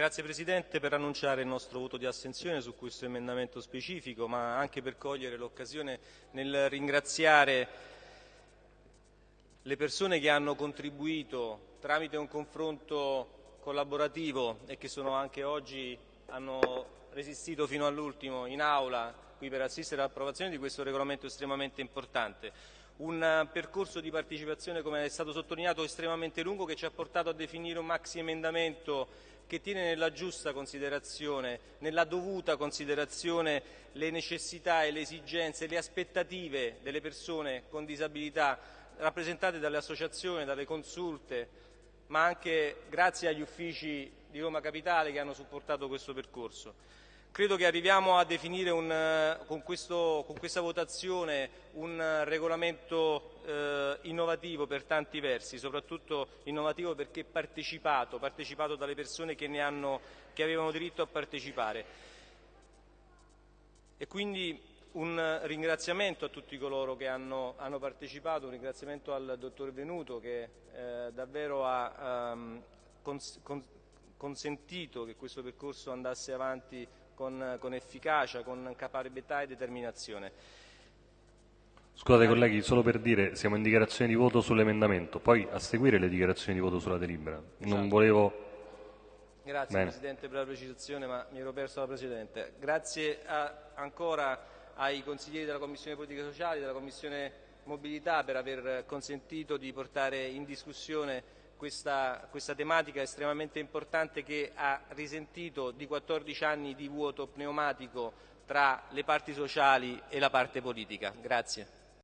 Grazie Presidente per annunciare il nostro voto di astensione su questo emendamento specifico, ma anche per cogliere l'occasione nel ringraziare le persone che hanno contribuito tramite un confronto collaborativo e che sono anche oggi hanno resistito fino all'ultimo in aula qui per assistere all'approvazione di questo regolamento estremamente importante. Un percorso di partecipazione, come è stato sottolineato, estremamente lungo che ci ha portato a definire un maxi emendamento che tiene nella giusta considerazione, nella dovuta considerazione le necessità e le esigenze, le aspettative delle persone con disabilità rappresentate dalle associazioni, dalle consulte, ma anche grazie agli uffici di Roma Capitale che hanno supportato questo percorso. Credo che arriviamo a definire un, con, questo, con, questa votazione un regolamento eh, innovativo per tanti versi, soprattutto innovativo perché partecipato, partecipato dalle persone che, hanno, che avevano diritto a partecipare. E quindi un ringraziamento a tutti coloro che hanno, hanno partecipato, un ringraziamento al dottor Venuto che eh, davvero ha um, cons cons consentito che questo percorso andasse avanti con, con efficacia, con caparbietà e determinazione. Scusate colleghi, solo per dire, siamo in dichiarazione di voto sull'emendamento, poi a seguire le dichiarazioni di voto sulla delibera. Non esatto. volevo... Grazie Bene. Presidente per la precisazione, ma mi ero perso la Presidente. Grazie a, ancora ai consiglieri della Commissione Politiche Sociali, della Commissione Mobilità per aver consentito di portare in discussione questa, questa, tematica estremamente importante che ha risentito di 14 anni di vuoto pneumatico tra le parti sociali e la parte politica. Grazie.